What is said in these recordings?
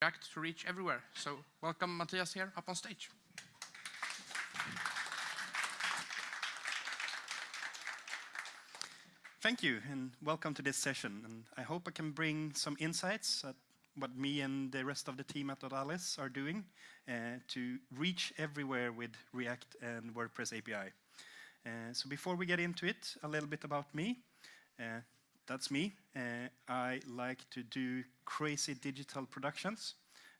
React to reach everywhere. So welcome Matthias here up on stage. Thank you, and welcome to this session. And I hope I can bring some insights at what me and the rest of the team at Odalis are doing uh, to reach everywhere with React and WordPress API. Uh, so before we get into it, a little bit about me. Uh, that's me. Uh, I like to do crazy digital productions.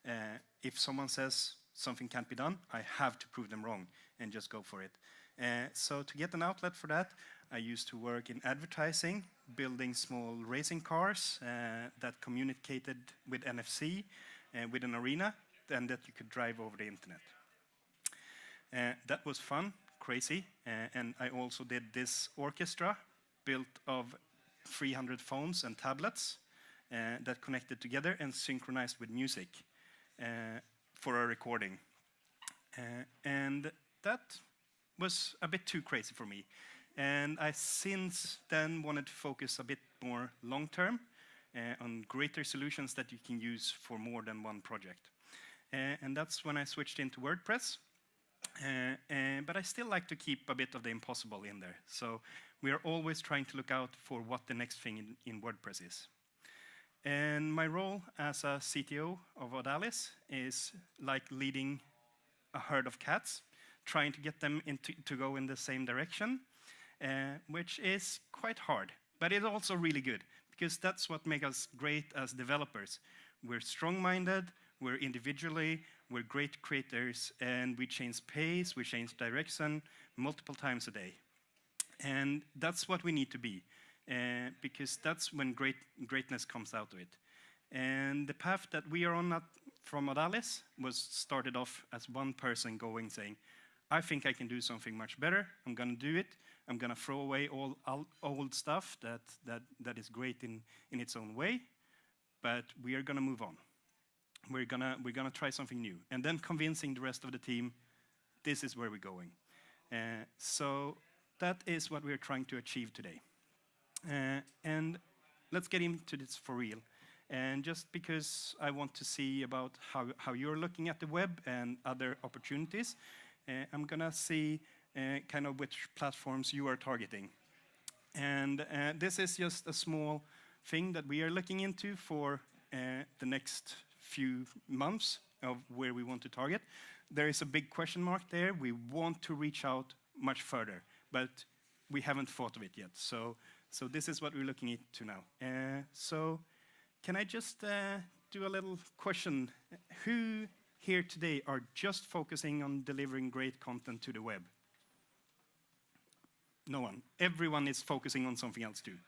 Uh, if someone says something can't be done, I have to prove them wrong and just go for it. Uh, so to get an outlet for that, I used to work in advertising, building small racing cars uh, that communicated with NFC, uh, with an arena, and that you could drive over the internet. Uh, that was fun, crazy, and I also did this orchestra built of 300 phones and tablets uh, that connected together and synchronized with music uh, for a recording. and that was a bit too crazy for me. And I since then wanted to focus a bit more long-term uh, on greater solutions that you can use for more than one project. Uh, and that's when I switched into WordPress. Uh, uh, but I still like to keep a bit of the impossible in there. So we are always trying to look out for what the next thing in, in WordPress is. And my role as a CTO of Odalis is like leading a herd of cats, trying to get them into, to go in the same direction uh, which is quite hard. But it's also really good, because that's what makes us great as developers. We're strong-minded, we're individually, we're great creators, and we change pace, we change direction multiple times a day. And that's what we need to be, uh, because that's when great, greatness comes out of it. And the path that we are on at, from Odalis was started off as one person going saying, I think I can do something much better, I'm gonna do it, I'm going to throw away all, all old stuff that, that, that is great in, in its own way, but we are going to move on. We're going to we're gonna try something new. And then convincing the rest of the team, this is where we're going. Uh, so that is what we're trying to achieve today. Uh, and let's get into this for real. And just because I want to see about how, how you're looking at the web and other opportunities, uh, I'm going to see uh, kind of which platforms you are targeting. And uh, this is just a small thing that we are looking into for uh, the next few months of where we want to target. There is a big question mark there. We want to reach out much further, but we haven't thought of it yet. So, so this is what we're looking into now. Uh, so can I just uh, do a little question? Who here today are just focusing on delivering great content to the web? No one. Everyone is focusing on something else too.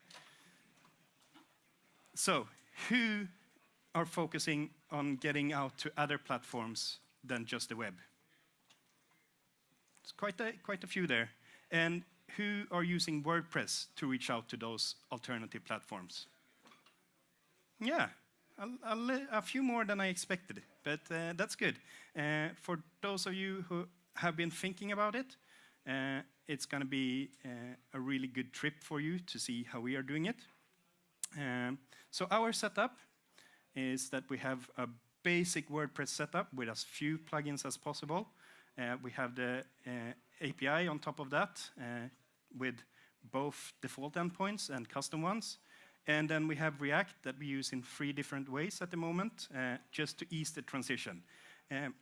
So, who are focusing on getting out to other platforms than just the web? It's quite a, quite a few there. And who are using WordPress to reach out to those alternative platforms? Yeah, a, a, a few more than I expected, but uh, that's good. Uh, for those of you who have been thinking about it, uh, it's going to be uh, a really good trip for you to see how we are doing it. Um, so our setup is that we have a basic WordPress setup with as few plugins as possible. Uh, we have the uh, API on top of that uh, with both default endpoints and custom ones. And then we have React that we use in three different ways at the moment, uh, just to ease the transition. Um,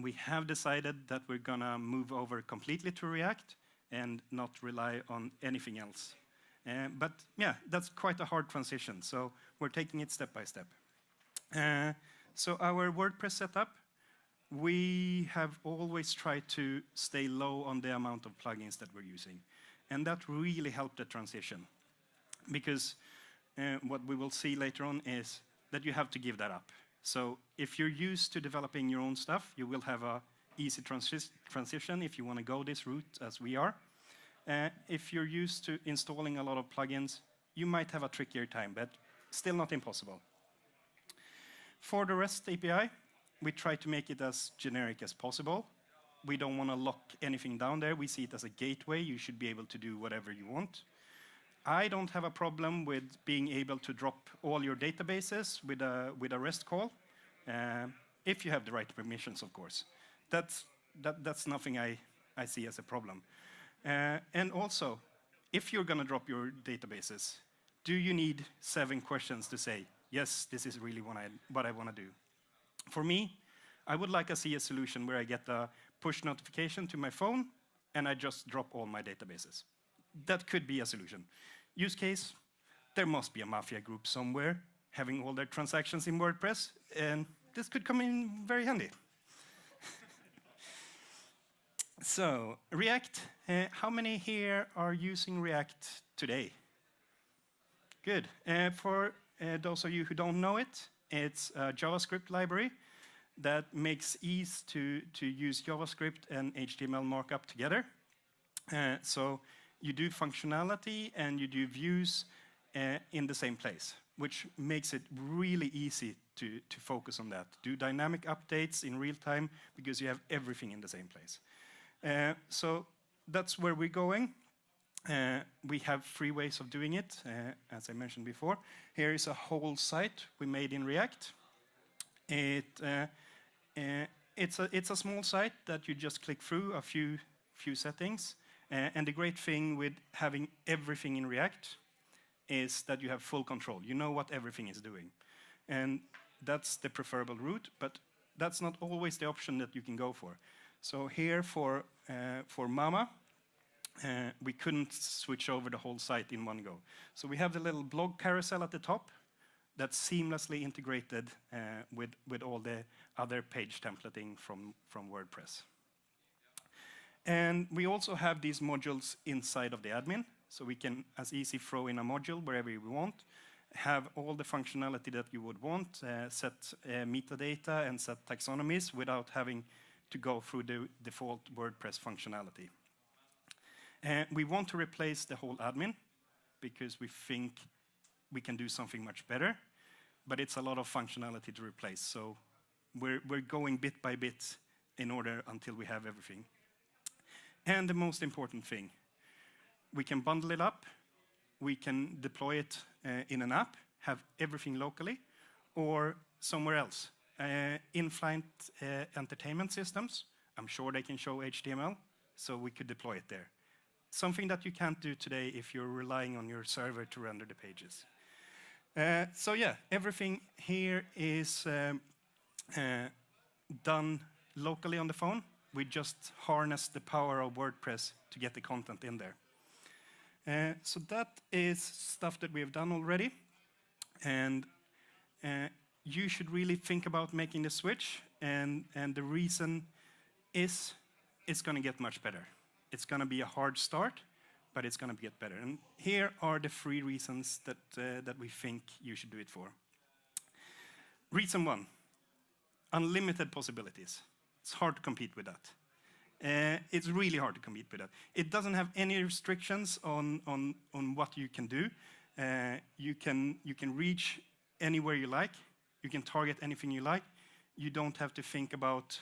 we have decided that we're going to move over completely to React and not rely on anything else. Uh, but yeah, that's quite a hard transition, so we're taking it step by step. Uh, so our WordPress setup, we have always tried to stay low on the amount of plugins that we're using. And that really helped the transition. Because uh, what we will see later on is that you have to give that up. So if you're used to developing your own stuff, you will have a easy transi transition if you want to go this route as we are. Uh, if you're used to installing a lot of plugins, you might have a trickier time, but still not impossible. For the REST API, we try to make it as generic as possible. We don't want to lock anything down there. We see it as a gateway. You should be able to do whatever you want. I don't have a problem with being able to drop all your databases with a, with a REST call. Uh, if you have the right permissions, of course. That's, that, that's nothing I, I see as a problem. Uh, and also, if you're going to drop your databases, do you need seven questions to say, yes, this is really what I, what I want to do? For me, I would like to see a solution where I get a push notification to my phone and I just drop all my databases. That could be a solution. Use case, there must be a mafia group somewhere having all their transactions in WordPress, and this could come in very handy. so, React, uh, how many here are using React today? Good. Uh, for uh, those of you who don't know it, it's a JavaScript library that makes ease to, to use JavaScript and HTML markup together. Uh, so you do functionality and you do views uh, in the same place, which makes it really easy to, to focus on that. Do dynamic updates in real time because you have everything in the same place. Uh, so that's where we're going. Uh, we have three ways of doing it, uh, as I mentioned before. Here is a whole site we made in React. It, uh, uh, it's, a, it's a small site that you just click through a few, few settings. Uh, and the great thing with having everything in React is that you have full control. You know what everything is doing. And that's the preferable route, but that's not always the option that you can go for. So here for, uh, for Mama, uh, we couldn't switch over the whole site in one go. So we have the little blog carousel at the top that's seamlessly integrated uh, with, with all the other page templating from, from WordPress. And we also have these modules inside of the admin, so we can as easy throw in a module wherever we want, have all the functionality that you would want, uh, set uh, metadata and set taxonomies without having to go through the default WordPress functionality. Uh, we want to replace the whole admin because we think we can do something much better, but it's a lot of functionality to replace. So we're, we're going bit by bit in order until we have everything. And the most important thing, we can bundle it up, we can deploy it uh, in an app, have everything locally, or somewhere else. Uh, in-flight uh, entertainment systems, I'm sure they can show HTML, so we could deploy it there. Something that you can't do today if you're relying on your server to render the pages. Uh, so yeah, everything here is um, uh, done locally on the phone. We just harness the power of WordPress to get the content in there. Uh, so that is stuff that we have done already. And uh, you should really think about making the switch. And, and the reason is it's going to get much better. It's going to be a hard start, but it's going to get better. And here are the three reasons that, uh, that we think you should do it for. Reason one, unlimited possibilities. It's hard to compete with that. Uh, it's really hard to compete with that. It doesn't have any restrictions on, on, on what you can do. Uh, you, can, you can reach anywhere you like. You can target anything you like. You don't have to think about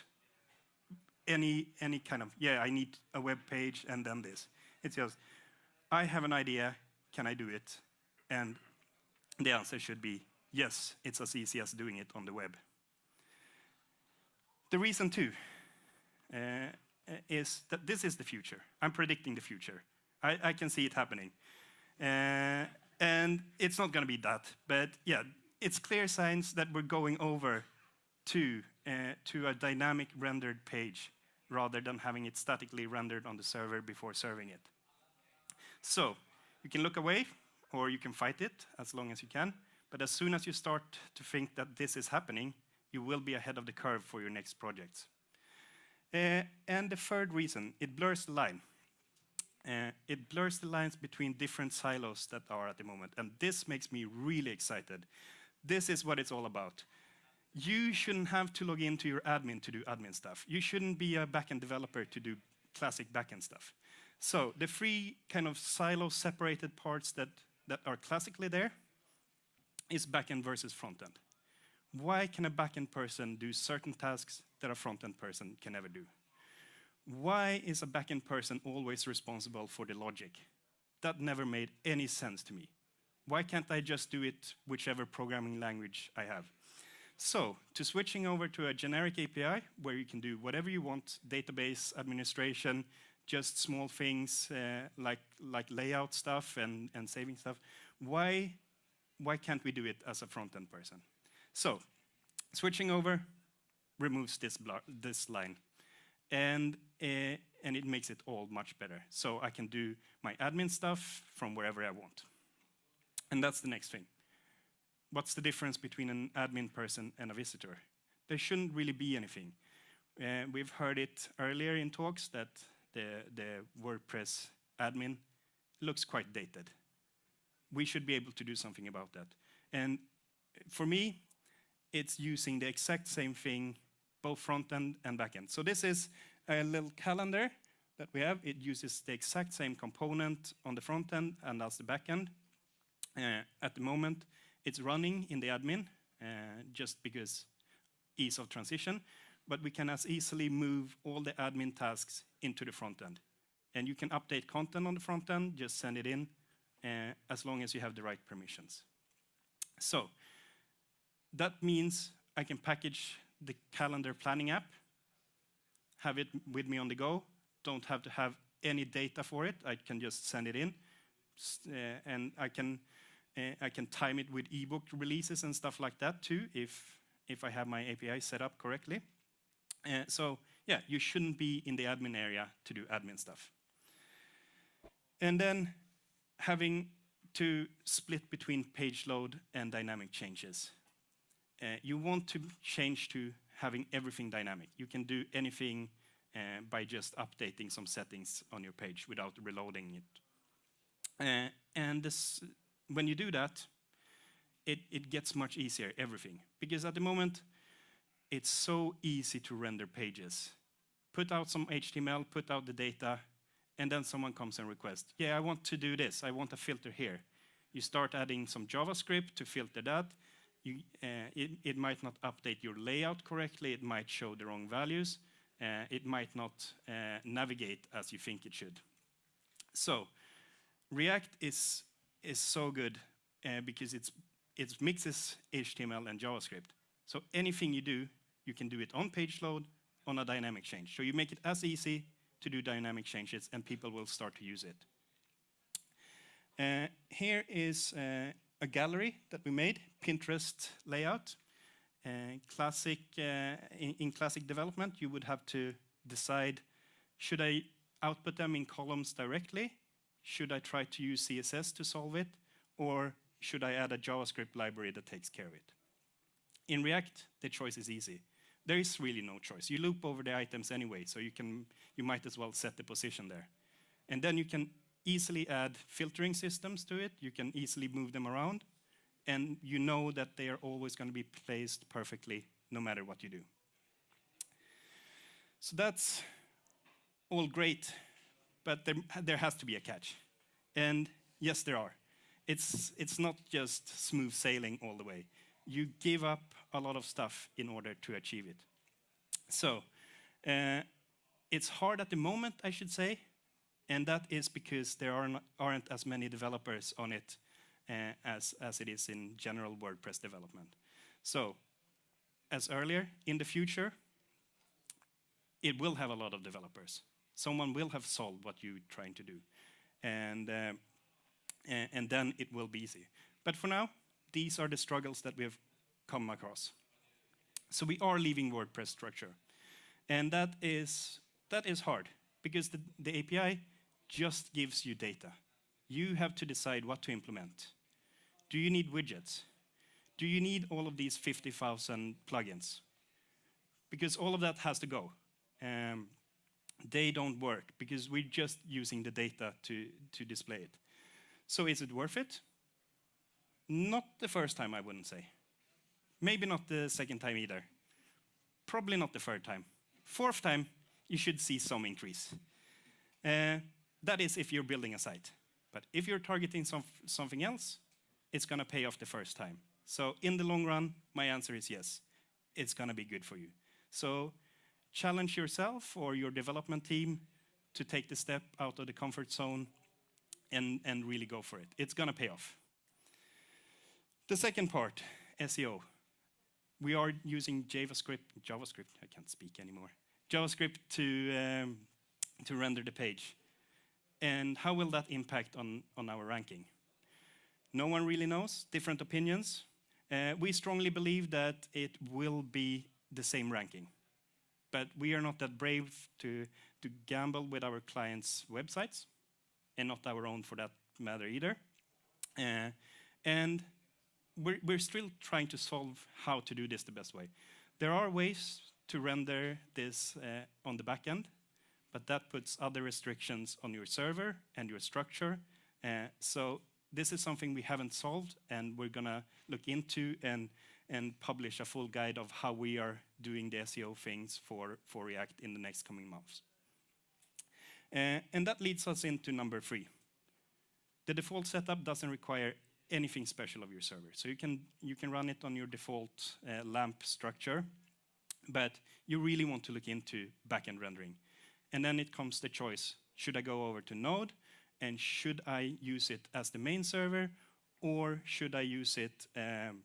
any, any kind of, yeah, I need a web page and then this. It's just, I have an idea, can I do it? And the answer should be, yes, it's as easy as doing it on the web. The reason too uh, is that this is the future. I'm predicting the future. I, I can see it happening. Uh, and it's not going to be that, but yeah, it's clear signs that we're going over to, uh, to a dynamic rendered page rather than having it statically rendered on the server before serving it. So you can look away or you can fight it as long as you can, but as soon as you start to think that this is happening, you will be ahead of the curve for your next projects. Uh, and the third reason, it blurs the line. Uh, it blurs the lines between different silos that are at the moment, and this makes me really excited. This is what it's all about. You shouldn't have to log into your admin to do admin stuff. You shouldn't be a backend developer to do classic backend stuff. So the three kind of silo separated parts that, that are classically there is backend versus frontend. Why can a backend person do certain tasks that a front-end person can never do? Why is a backend person always responsible for the logic? That never made any sense to me. Why can't I just do it whichever programming language I have? So, to switching over to a generic API where you can do whatever you want, database administration, just small things uh, like, like layout stuff and, and saving stuff, why, why can't we do it as a front-end person? So, switching over removes this, this line. And, uh, and it makes it all much better. So I can do my admin stuff from wherever I want. And that's the next thing. What's the difference between an admin person and a visitor? There shouldn't really be anything. Uh, we've heard it earlier in talks that the, the WordPress admin looks quite dated. We should be able to do something about that. And for me, it's using the exact same thing, both front end and back end. So this is a little calendar that we have. It uses the exact same component on the front end and as the back end. Uh, at the moment, it's running in the admin uh, just because ease of transition, but we can as easily move all the admin tasks into the front end. And you can update content on the front end, just send it in, uh, as long as you have the right permissions. So that means I can package the calendar planning app, have it with me on the go, don't have to have any data for it, I can just send it in, uh, and I can uh, I can time it with ebook releases and stuff like that too, if, if I have my API set up correctly. Uh, so yeah, you shouldn't be in the admin area to do admin stuff. And then having to split between page load and dynamic changes. Uh, you want to change to having everything dynamic. You can do anything uh, by just updating some settings on your page without reloading it. Uh, and this, when you do that, it, it gets much easier, everything. Because at the moment, it's so easy to render pages. Put out some HTML, put out the data, and then someone comes and requests, yeah, I want to do this, I want a filter here. You start adding some JavaScript to filter that. You, uh, it, it, might not update your layout correctly, it might show the wrong values, uh, it might not uh, navigate as you think it should. So, React is is so good uh, because it's, it mixes HTML and JavaScript. So anything you do, you can do it on page load, on a dynamic change. So you make it as easy to do dynamic changes and people will start to use it. Uh, here is uh, a gallery that we made, Pinterest layout. Uh, classic, uh, in, in, classic development, you would have to decide, should I output them in columns directly should I try to use CSS to solve it? Or should I add a JavaScript library that takes care of it? In React, the choice is easy. There is really no choice. You loop over the items anyway, so you, can, you might as well set the position there. And then you can easily add filtering systems to it. You can easily move them around. And you know that they are always going to be placed perfectly no matter what you do. So that's all great but there, there has to be a catch. And yes, there are. It's, it's not just smooth sailing all the way. You give up a lot of stuff in order to achieve it. So, uh, it's hard at the moment, I should say, and that is because there aren't as many developers on it uh, as, as it is in general WordPress development. So, as earlier, in the future, it will have a lot of developers someone will have solved what you're trying to do. And, uh, and then it will be easy. But for now, these are the struggles that we have come across. So we are leaving WordPress structure. And that is, that is hard, because the, the API just gives you data. You have to decide what to implement. Do you need widgets? Do you need all of these 50,000 plugins? Because all of that has to go. Um, they don't work because we're just using the data to, to display it. So is it worth it? Not the first time, I wouldn't say. Maybe not the second time either. Probably not the third time. Fourth time, you should see some increase. Uh, that is if you're building a site. But if you're targeting some, something else, it's going to pay off the first time. So in the long run, my answer is yes. It's going to be good for you. So challenge yourself or your development team to take the step out of the comfort zone and, and really go for it. It's going to pay off. The second part, SEO. we are using JavaScript, JavaScript, I can't speak anymore, JavaScript to, um, to render the page. And how will that impact on, on our ranking? No one really knows, different opinions. Uh, we strongly believe that it will be the same ranking. But we are not that brave to, to gamble with our clients' websites, and not our own for that matter either. Uh, and we're, we're still trying to solve how to do this the best way. There are ways to render this uh, on the back end, but that puts other restrictions on your server and your structure. Uh, so this is something we haven't solved, and we're gonna look into and, and publish a full guide of how we are doing the SEO things for, for React in the next coming months. Uh, and that leads us into number three. The default setup doesn't require anything special of your server. So you can, you can run it on your default uh, LAMP structure, but you really want to look into backend rendering. And then it comes the choice, should I go over to Node, and should I use it as the main server, or should I use it, um,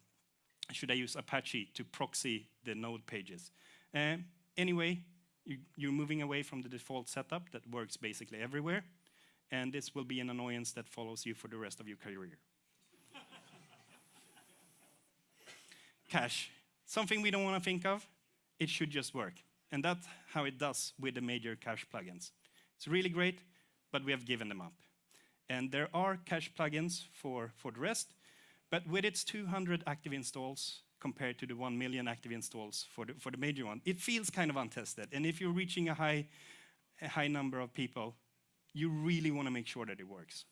should I use Apache to proxy the Node pages? Um, anyway, you, you're moving away from the default setup that works basically everywhere, and this will be an annoyance that follows you for the rest of your career. cache. Something we don't want to think of, it should just work. And that's how it does with the major cache plugins. It's really great, but we have given them up. And there are cache plugins for, for the rest, but with its 200 active installs compared to the 1 million active installs for the, for the major one, it feels kind of untested. And if you're reaching a high, a high number of people, you really want to make sure that it works.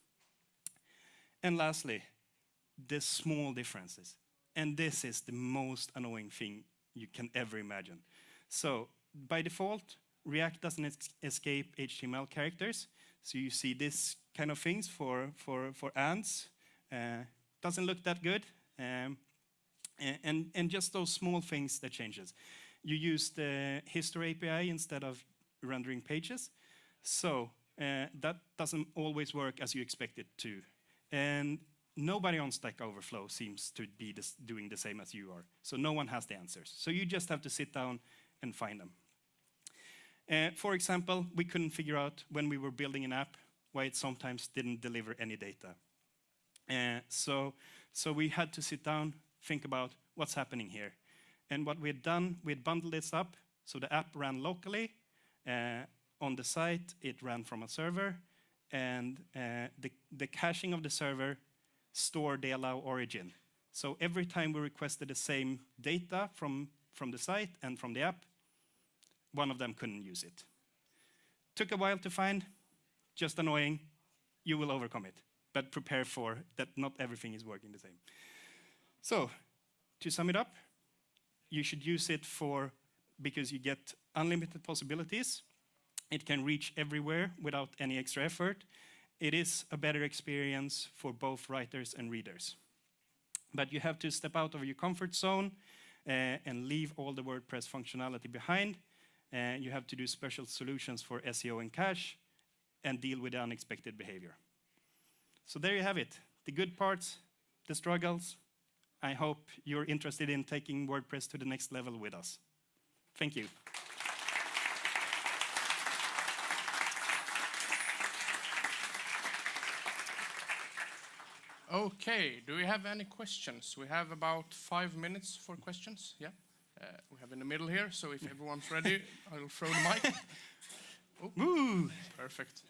And lastly, the small differences. And this is the most annoying thing you can ever imagine. So by default, React doesn't escape HTML characters. So you see this kind of things for, for, for ants. Uh, doesn't look that good. Um, and, and just those small things that changes. You use the history API instead of rendering pages. So uh, that doesn't always work as you expect it to. And nobody on Stack Overflow seems to be doing the same as you are. So no one has the answers. So you just have to sit down and find them. Uh, for example, we couldn't figure out when we were building an app why it sometimes didn't deliver any data. Uh, so, so we had to sit down, think about what's happening here. And what we had done, we had bundled this up, so the app ran locally. Uh, on the site, it ran from a server, and uh, the, the caching of the server stored the allow origin. So every time we requested the same data from, from the site and from the app, one of them couldn't use it. Took a while to find, just annoying, you will overcome it. But prepare for that not everything is working the same. So, to sum it up, you should use it for, because you get unlimited possibilities. It can reach everywhere without any extra effort it is a better experience for both writers and readers. But you have to step out of your comfort zone uh, and leave all the WordPress functionality behind. Uh, you have to do special solutions for SEO and cache and deal with the unexpected behavior. So there you have it, the good parts, the struggles. I hope you're interested in taking WordPress to the next level with us. Thank you. Okay, do we have any questions? We have about five minutes for questions, yeah? Uh, we have in the middle here, so if everyone's ready, I'll throw the mic. Oh. Woo! Perfect.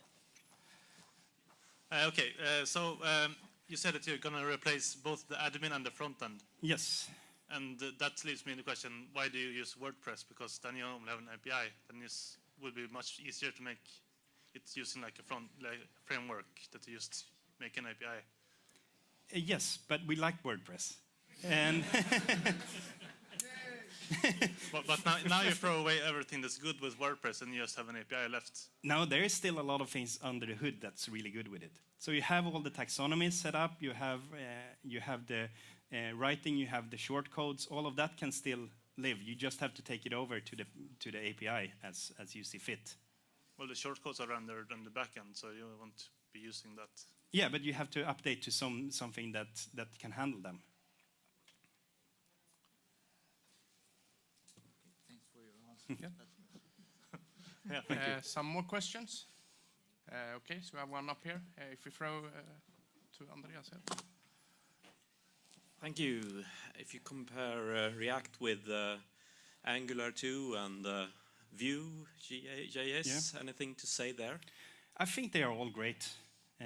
Uh, okay, uh, so um, you said that you're going to replace both the admin and the front end. Yes. And uh, that leads me to the question, why do you use WordPress? Because then you only have an API, then it would be much easier to make it using like a front like framework that you just make an API. Uh, yes, but we like WordPress. And but, but now, now, you throw away everything that's good with WordPress and you just have an API left. Now there is still a lot of things under the hood that's really good with it. So you have all the taxonomies set up, you have, uh, you have the uh, writing, you have the shortcodes, all of that can still live. You just have to take it over to the, to the API as, as you see fit. Well, the shortcodes are rendered on the backend, so you won't be using that. Yeah, but you have to update to some something that that can handle them. Yeah, yeah, thank you. Uh, some more questions? Uh, okay, so we have one up here. Uh, if we throw uh, to Andreas here. Thank you. If you compare uh, React with uh, Angular 2 and uh, Vue JS, anything to say there? I think they are all great. Uh,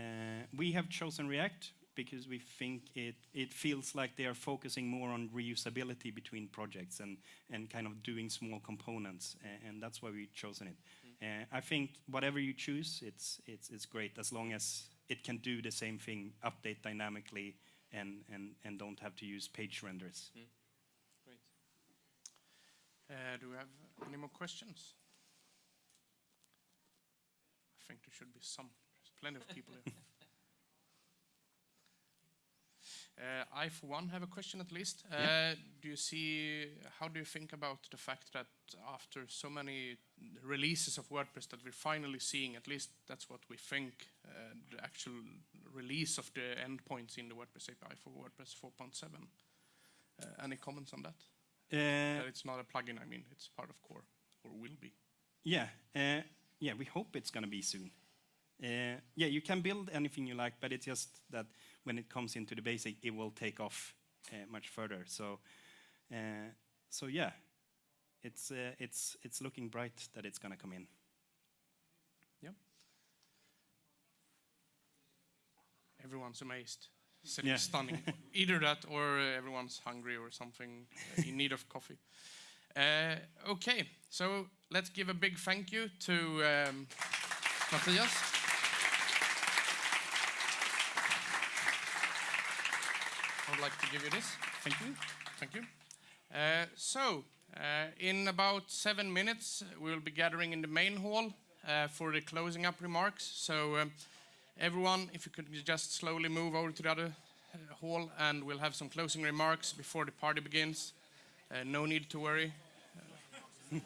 we have chosen React because we think it, it feels like they are focusing more on reusability between projects and, and kind of doing small components, a- and that's why we've chosen it. Uh, I think whatever you choose, it's, it's, it's great as long as it can do the same thing, update dynamically, and, and, and don't have to use page renders. Great. Uh, do we have any more questions? I think there should be some. There's plenty of people here. Uh, I, for one, have a question at least. Uh, Yeah. Do you see, how do you think about the fact that after so many releases of WordPress that we're finally seeing, at least that's what we think, uh, the actual release of the endpoints in the WordPress API for WordPress 4.7? Uh, any comments on that? Uh, That it's not a plugin, I mean, it's part of core, or will be. Yeah, uh, yeah, we hope it's going to be soon. Uh, yeah, you can build anything you like, but it's just that when it comes into the basic, it will take off uh, much further. So, uh, so yeah, it's uh, it's it's looking bright that it's going to come in. Everyone's amazed, sitting Yeah. stunning. Either that, or uh, everyone's hungry or something, uh, in need of coffee. Uh, okay, so let's give a big thank you to um, Matthias. I would like to give you this. Thank you. Thank you. Uh, so, uh, in about seven minutes, we will be gathering in the main hall uh, for the closing up remarks. So, um, everyone, if you could just slowly move over to the other uh, hall, and we'll have some closing remarks before the party begins. Uh, no need to worry.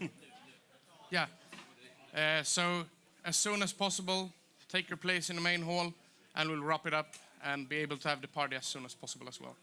yeah. Uh, so, as soon as possible, take your place in the main hall, and we'll wrap it up and be able to have the party as soon as possible as well.